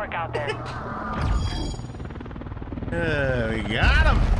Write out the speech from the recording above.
work out there. Uh, we got him.